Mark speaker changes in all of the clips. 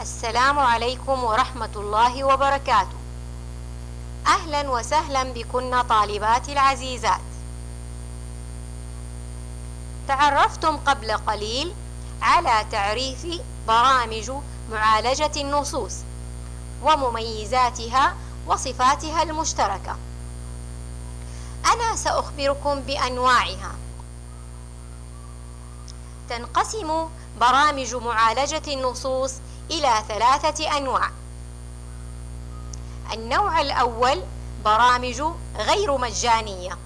Speaker 1: السلام عليكم ورحمة الله وبركاته. أهلا وسهلا بكن طالباتي العزيزات. تعرفتم قبل قليل على تعريف برامج معالجة النصوص ومميزاتها وصفاتها المشتركة. أنا سأخبركم بأنواعها. تنقسم برامج معالجة النصوص إلى ثلاثة أنواع. النوع الأول برامج غير مجانية.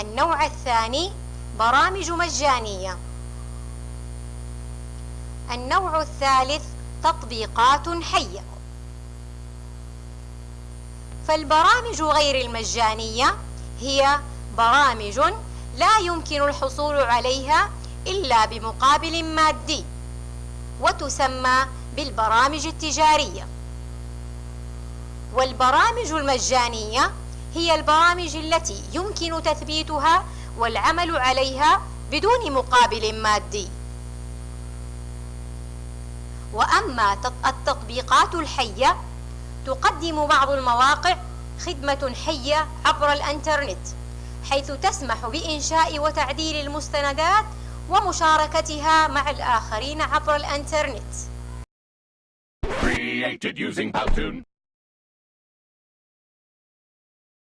Speaker 1: النوع الثاني برامج مجانية. النوع الثالث تطبيقات حية. فالبرامج غير المجانية هي برامج لا يمكن الحصول عليها إلا بمقابل مادي وتسمى بالبرامج التجارية. والبرامج المجانية هي البرامج التي يمكن تثبيتها والعمل عليها بدون مقابل مادي. وأما التطبيقات الحية تقدم بعض المواقع خدمة حية عبر الإنترنت. حيث تسمح بإنشاء وتعديل المستندات ومشاركتها مع الآخرين عبر
Speaker 2: Powtoon.